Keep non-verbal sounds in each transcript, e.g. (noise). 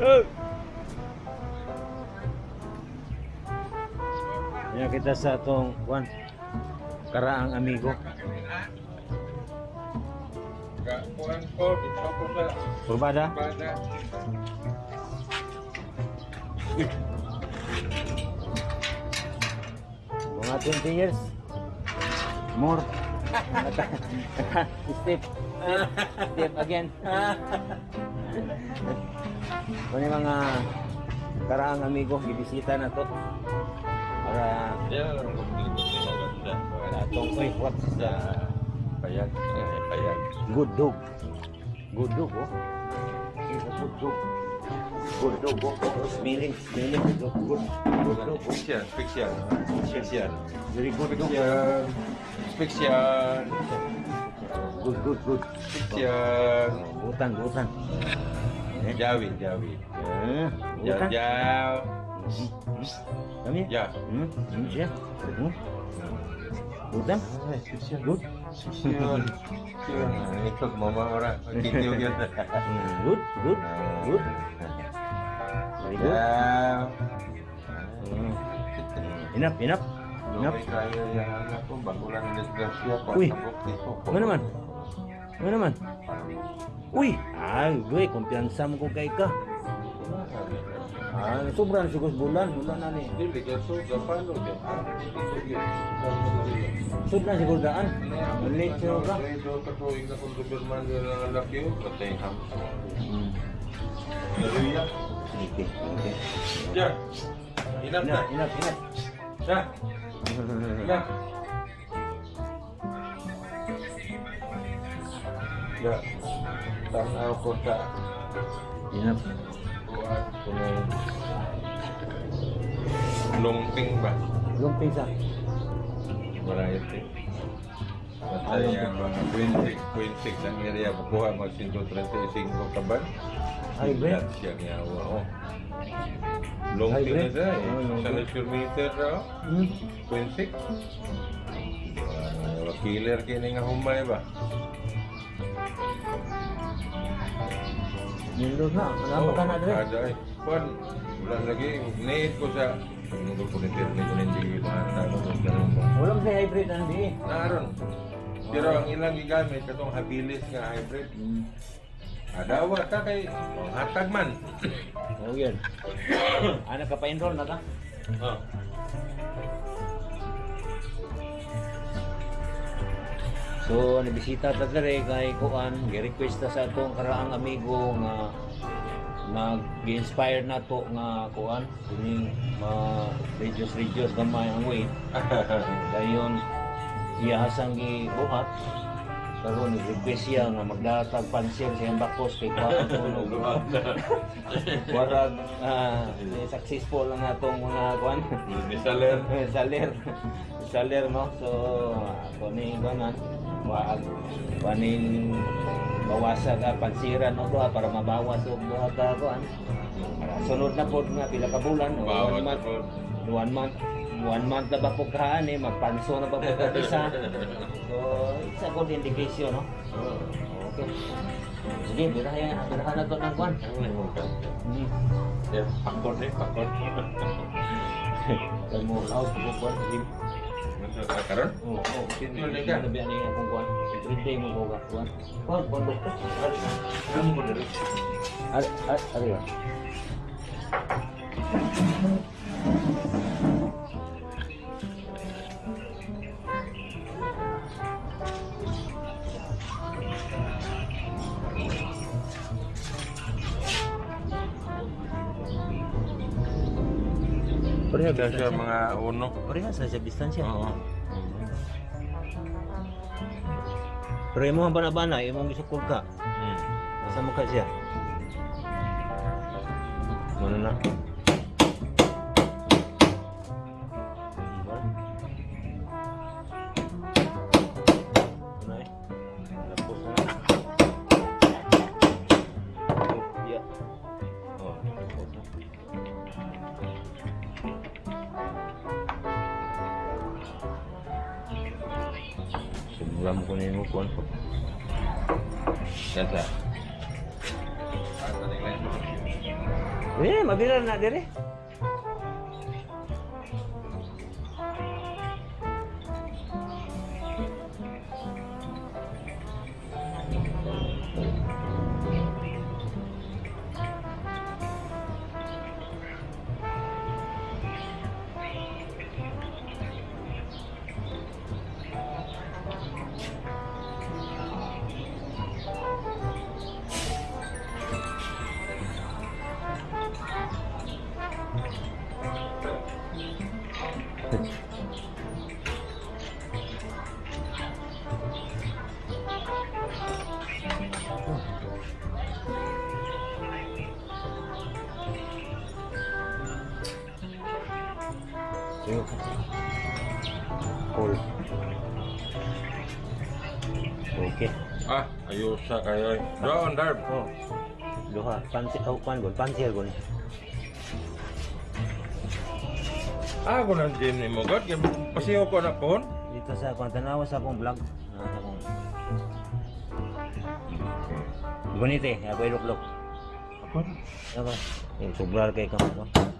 Ya kita sa atong kuan karaang amigo. Kuan ko, bisa ko sa Purbada. bada. Mga 20 years. More. Step. Step again. Kani mga karaang amigo gibisita na to. Para atong uy, what Sa payag, payag. Good dog. Good dog, oh. A good dog. Good dog, oh. Smelling, smelling. Good, good, good dog. oh. Spesial, spesial. Spesial. Very good dog. Spesial. Spesial. Good, good, good. Spesial. Butan, butan. Eh, Jawi, Jawi. eh, Jaw, butan. jaw. Kami? Ya. Hmm, hmm, siya. Hmm. Butan? Spesial. Good. Spesial. Spesial. Ikut mama orang. Gitu gitu. Hmm, (laughs) good, good, good. Good. Hmm. Enough, enough. Enough. Desgrasya pa Uy. Ano naman? Ano naman? Uy! Ay, gue, kumpiyansa mo ko kay ka. Ah, sobrang sigos bulan, bulan na ni. Sobrang sigos daan. Maliit siya ka. Okay, okay. Ya. Inap, inap, inap. Ya. Ya. Ya. Tanaw ko sa Inap. ko ng lumping ba? Lumping sa. Variety. Mataya mga 20, 26 ang area kukuha mag 135 kaban. Ay, bre. Lahat siya nga oh. Lumping Ay, na siya eh. Oh, lumping. Sa nature meter. Hmm. 26. Uh, killer kini nga humay ba? Nindot na. Ano ka na dre? Ada eh. Pan, wala lagi. Need ko sa Nunggu ko ni ko hindi mata ko sa ganun ba. Wala mo sa hybrid na hindi. Naron. Pero ang ilang gigamit katong habilis nga hybrid. Hmm. Adawa ta kay oh, hatag man. (coughs) Oh, yun. Ano ka pa-enroll na ka? Oh. So, nabisita ta dere kay Kuan, gi-request ta sa atong karaang amigo nga nag-inspire na to nga Kuan, kini ma reduce reduce gamay ang weight. (laughs) Dayon iya asang gibuhat. Karon request siya nga magdatag pansir sa bakos kay Kuan tulog. (laughs) Warag ah, successful ang atong mga Kuan. Saler. (laughs) saler. Saler no? So ako ni ganan wag panin bawasan ka pansiran no doha para mabawas og duha ka kuan sunod na pod nga pila ka bulan o one month. one month one month na ba po kaan eh magpanso na ba po ka isa so it's a good indication no okay sige birahan birahan na to ng hmm. Ya, faktor ni, faktor. Kaya mo out ko kuan Masuk ka karon? Oo, oo. Sino ni ka? Nabi ani akong kuan. Everyday mo ko kuan. Kuan, kuan doktor. Kamu mo diri. Ari, ari, ari. ba? Pareha Ada siya mga uno. Pareha sa sa distansya. Oo. Pero imo ang bana-bana, imong gisukod ka. Hmm. Asa mo ka siya? Mana na? Sige. Cool. Okay. Ah, ayos sa kayo. Doon, Darb. Oh. Duha, pansit oh, kuan gon, pansil gon. Ah, ako nang gym ni mo, God. Pasiyo ko na po. Dito sa kuan tanawa sa akong vlog. Na akong Bonite, ako iluklok. Ako? Ako. Eh, sobrar kay kamo ko. Ako,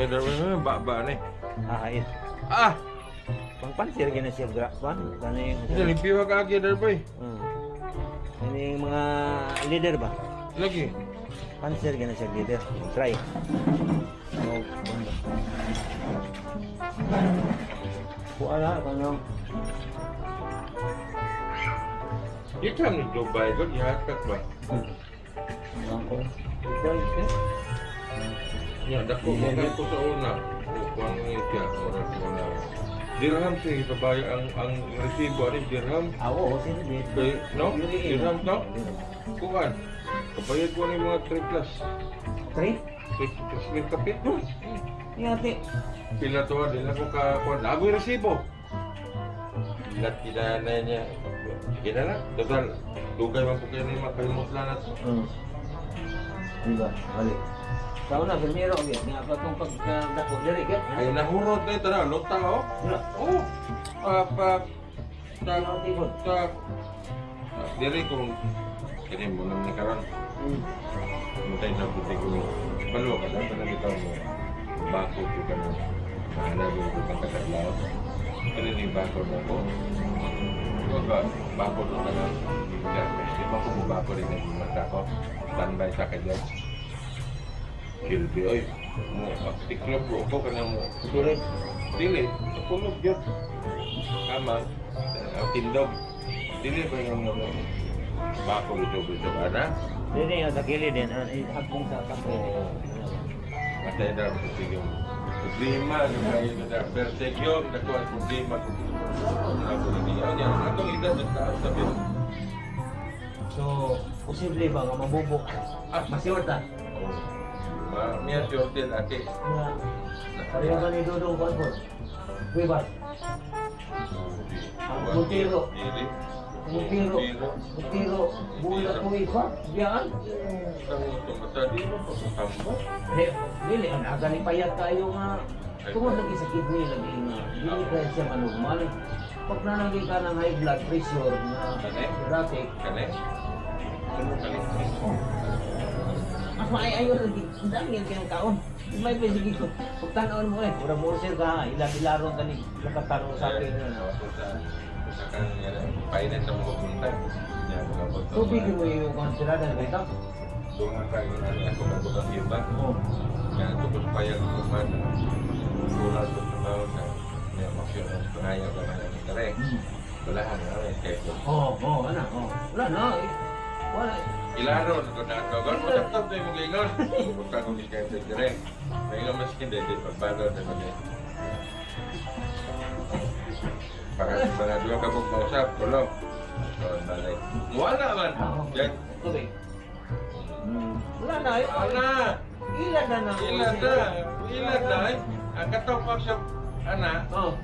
Kayo, Darb. Ah, ni. Ah! Pang pansil gina siya gra, kuan. Kani Isa limpyo ka kagi, Darb. eh. Hmm. Ini mga leader ba? Lagi. Pansil gina siya leader. Try. Oh, banda. Kuala kanang Ito ang Dubai, God. Ihatak ba? Ako. Try siya. Ya, dako mo kayo ko sa una. Kuang ni siya, oras mo na. Dirham siya, itabaya ang ang resibo, ano dirham? Awo, sino din? Kay, no? Dirham to? Kuhan. Kabayad ko ni mga 3 plus. Try? 3 plus may kapit. Ingati. Pila to, din ako ka, kuhan. Lago yung resibo. Lahat kinana niya. Sige na lang. Total, dugay man po kayo ni mga kalimutlan na to. Hmm. Diba? Balik. Sa una, primero, okay. Nga pa itong pagdako diri, kaya? Ay, nahurot na ito na. Lota, oh. Wala. Oh. Pa, pa, ta, Ang tipon. ta, diri kung kini mo nang nikaron. Hmm. Mutay na puti ko. Balo ka na, pala ikaw mo. Bako ko ka na. Mahala mo ko kang kakadlaw. Kani ni bako na ko. Ka, bako na ka na. Di ba ko mo bako rin ang mata ko. Standby sa kanya silbi ay mo iklab bro ko kana mo sunod dili tulog jud kama tindog. Dili ba nga mo bakol jud jud ana? Dili ang dakili din ah, ang akong sa kapo Matay na ang sige problema ng mga persegyo na ko ang problema ko ako hindi niya atong ano edad sa taas sabi So, posible ba nga mabubok? Ah, masiwata? Ah. Oo. Ma miya si hotel ate. Pareho ka ni po. Kuy ba? Butiro. Butiro. Butiro. Bula ko iba. Biyaan. Ang tumata di mo pa kambo. Dili, ang aga ni payat kayo nga. Tungod lagi sa kidney lagi nga. Dili ka siya manormal. Pag nanagi ka ng high blood pressure na Kane? erratic, Kane. Ano kali? mas maayayo na dito. Ang dami yung kinakaon. May pwede ko. Huwag tanawin mo eh. Ura mo sir ka ha. Ilalaro ka ni. Nakatanong sa akin yun. Sa kanya lang. Painan sa mga punta. Tubig mo yung konsilada na ito? So nga kayo na niya. Kung nagbukas yung bako. Kaya tukos pa yan. Kung man. Tulad ko sa bawang na. May emotion. Pangayaw ka na ng direct. Wala na. Oo, oo. Ano? Wala na. Wala. Ilaro, sa tunakaw. Sa top, tayo mag-ingon. Huwag ka kong sa dire. Maingon mas hindi, di pagbalo na mag Para sa ka pong mausap, tulong. So. Wala man. Jack. Tubig. Hmm. Wala na. Eh. Wala. Ilan na na. Ilan na. Ilan na. Eh? Ang katopang sa ana. Oo. Oh.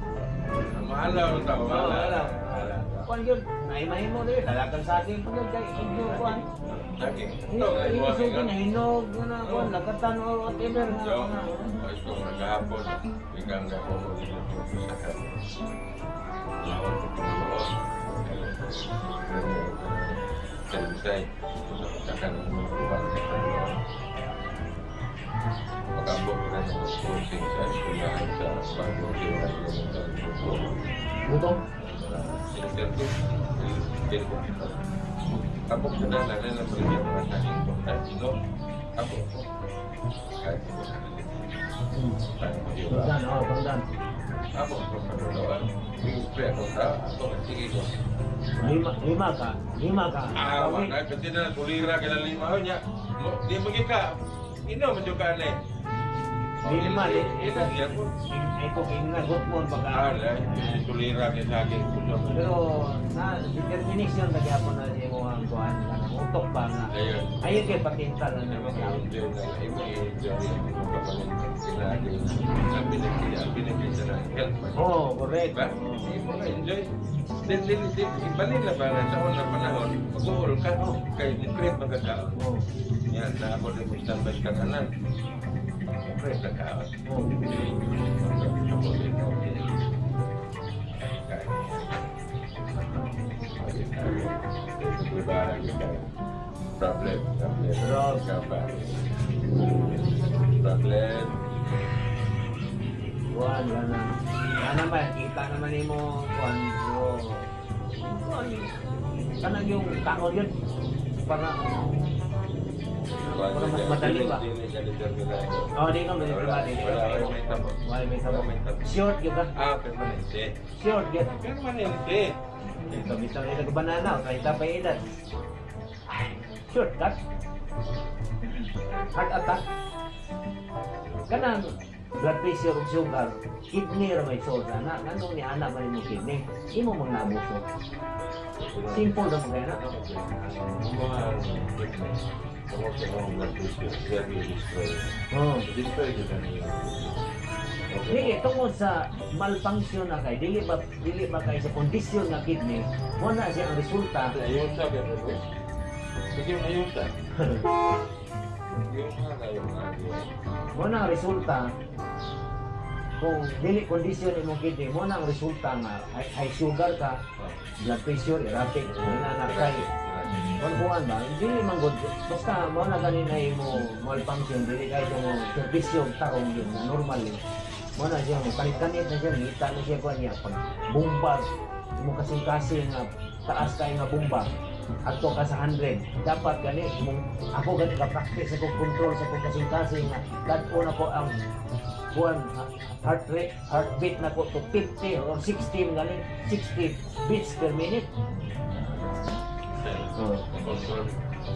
Maalaw ang tao. Maalaw. Maalaw. Kung yun, nahimahin mo rin. Lalagang sa atin. Kung yun, kay inyo, kung Nagatangong ang kapwa. Kapag kadala na lang balik yung mga saking ko, kahit sino, ko. Lima, lima ka, lima ka. Ah, kasi na kulira ka na lima ho niya. Mo- Di mo ka, ino mo ka na eh. Lima, di. Ito siya po. Ay ko kinagot mo Ah, pagka. wala, yung kulira ka sa akin. Pero na determination lagi ako na kuhan lang ang utok pa nga. Ayun. Ayun kay pakinta naman lang. Ayun na lang. Iba yung joy. Kapalintang sila. Ang binagkita, ang binagkita na health. Oo, correct. Ba? Hindi mo na-enjoy. Then, then, then, ibalik na ba na sa unang panahon, mag-uol ka, kayo depressed magkakao. Oo. Yan, na ako din mo standby ka na lang. Depressed na kao. Oo. Ako din. Problem, problem. Problem. Kapan? Problem. Kuan kana. Kana ba kita naman kuan so. Kuan kana yung kaon yun para para mas madali ba? Oh, di ka mo Wala, di wala, wala, may tabo. Wala may Wala. Short yun ka. Ah, permanente. Short yun. Permanente. Ito bitang ila ka banana, kahit pa edad. Short cut. Heart attack. Kanang blood pressure ug sugar, kidney ra may soda na nganong ni anak man mo kidney. Imo mang nabuso. Simple ra mo kaya na. Oh. Dili tungod sa malfunction na kay dili ba dili ba kay sa kondisyon nga kidney, mo na siya ang resulta. Ayun sa. Sige, ayun sa. Yung mga Mo na ang resulta kung dili kondisyon imong kidney, mo na ang resulta nga high, sugar ka, blood pressure erratic, na na kay Kuan ba? Dili man good. Basta mo na ganin ay mo malfunction, dili kay mo servisyo tarong yun na normal yun. Mo na siya mo kanit-kanit na siya, ngita na siya kuan niya pag bumbag mo kasing kasi nga taas kay nga bumbag ato ka sa 100 dapat gani mong ako gani ka practice ako control sa kong kasing kasi nga dadto na ko ang kuan heart rate heartbeat na ko to 50 or 60 gani 60 beats per minute Oh.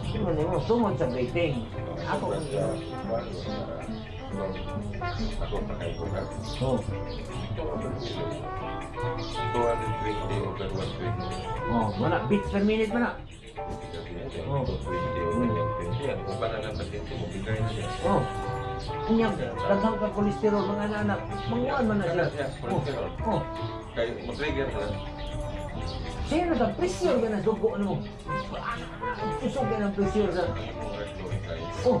Sino mo? Tungod sa breathing. Ako ang Ako pakai ko ka. Oh. Ito ang 220 over 120. Oh, mana beats per minute mana. Oh. 20 over 120. Yan, kung paano ng pasyente mo, bigay na yan. Oh. Kanya, daghang ka kolesterol mga anak. Manguan man na siya. Yan, Oh. kolesterol. Oh. Kaya na. Siya nagka-pressure ka na dugo ano mo. Ka ng pressure sa... Oh,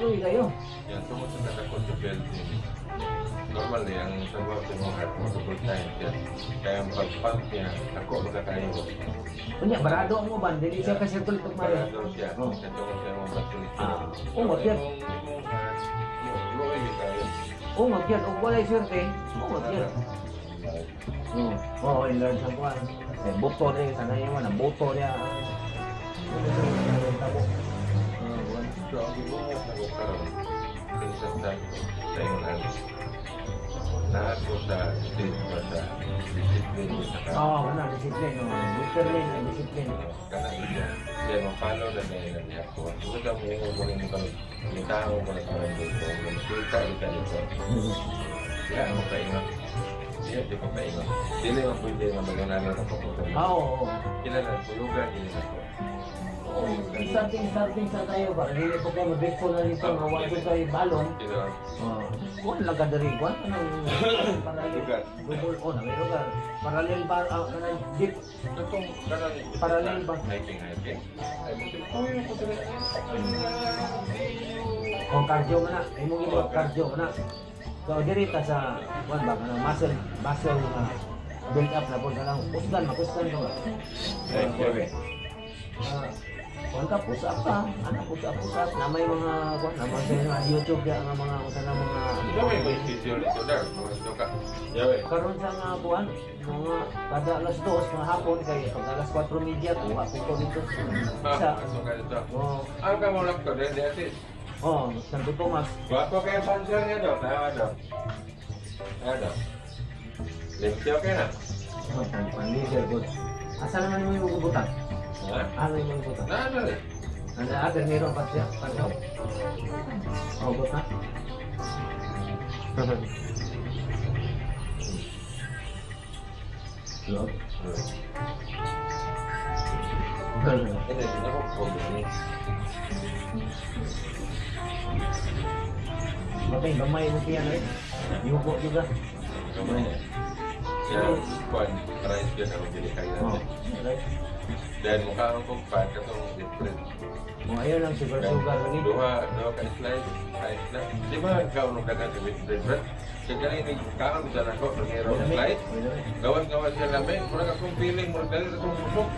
luwi kayo. Yan, tungkol sa takot sa building. Normal eh, ang trabaho sa mga heart mo, double time yan. Kaya ang pag-pump niya, ako magkakain ko. Kanya, barado ang mo. Dili siya kasi siya, Oh. kasi sa mga. Ah, oh. Oh, magyan. Oh, walay swerte. Oh, Lord. Mm. Oo, oh, in Lord sa kuwan. Kasi eh, boto niya, sana yung ano, mga boto niya. Lahat ko sa state ba sa discipline sa ka? Oo, oh, wala, discipline. Oh. Discipline, eh, discipline. Kanang iya. Kaya mapalaw na na yun niya ko. Tugod ang mga umuling mo kami. May tao mo na kami dito. Magsulta ka dito. Kaya mo kayo. Hindi, hindi pa painga. Dili ang po hindi nga maganalan na papunta. Ah, oo. Kilala ang tulugan, hindi na po. Starting-starting sa tayo ba? Hindi po kayo mabigful na dito nga wala ko tayo balon. Ah. Kung lang ka dari, kung ano paralel? Lugar. Google, oh, may lugar. Paralel ba, ah, kanang deep? Itong paralel ba? Hiking, hiking. Oh, cardio mo na. Ay mo ginawa, cardio mo na. So diri ta sa kuan ba kanang muscle muscle nga build up na po na lang kusgan makusgan ka ba. Ah, kuan ka push up ka ana push up push up na may mga kuan na mga sa YouTube ya nga mga usa na mga Sabi ko yung schedule ito dar. Mga ito ka. Karon sa nga buwan mga kada alas 2 mga hapon kay pag alas 4 media ko ako ko dito Ah, sa ka dito. oh Ano ka mo lang ko? Atis. Oh Santo Tomas Guwapo kayo pansel niya daw. Tawa daw. Ano? Limpyo ka na. oh pan panlider good asa naman mo yung butang Ha? ano yung butang Na ano eh? Anda ada meron pa siya pa siya oh Lord. Ini, ini aku problem ni. Matay, gamay mo kaya eh. Juga. Gamay. Ya, kuan, rice dia kalau jadi kaya. Oh. Dan mukha ang kong fat katong different. Mo ayaw lang sugar sugar lagi. Dua, dua ka slice, slice na. Di ba sa different? Kaya ini kaon bisa na ko pangero slice. Gawan-gawan siya namin, feeling, dali akong busog.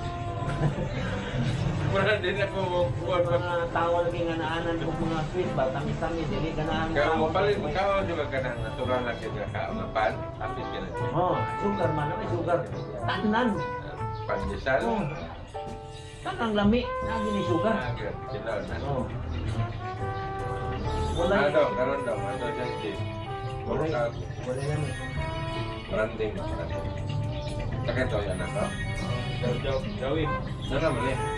Murag din ako pa. Mga nga naanan ko mga sweet dili Kaya mo paling kaon juga ka ng natural na kaon na pan, ka na. Oh, sugar man, may sugar. Tanan. Pandesal. Oh. Tanang lami, lagi ni sugar. Agad, sila na. Oh. Wala Ano, karon daw, ano Wala. Wala yan. branding, branding. Takkan to yan ako. Jauh, jauh. Sana mali.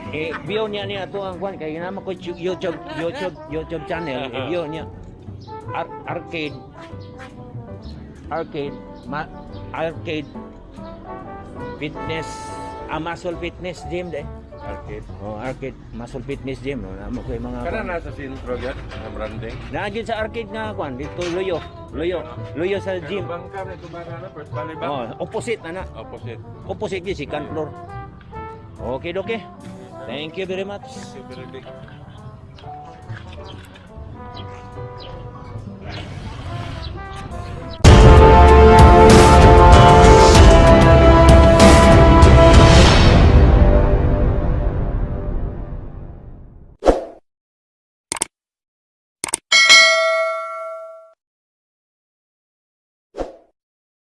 eh niya niya to ang kuan kay nama ko YouTube YouTube YouTube channel. Eh, Ar- arcade. Arcade ma arcade fitness. Ah, muscle fitness gym de Arcade. oh arcade muscle fitness gym no namo ko yung mga Kana nasa sentro yan, ang branding. Sa arcade nga dito Loyo Loyo Loyo sa gym. bangka na ito ba na, first oh opposite na na. Opposite. opposite second floor. Okay okay thank you very much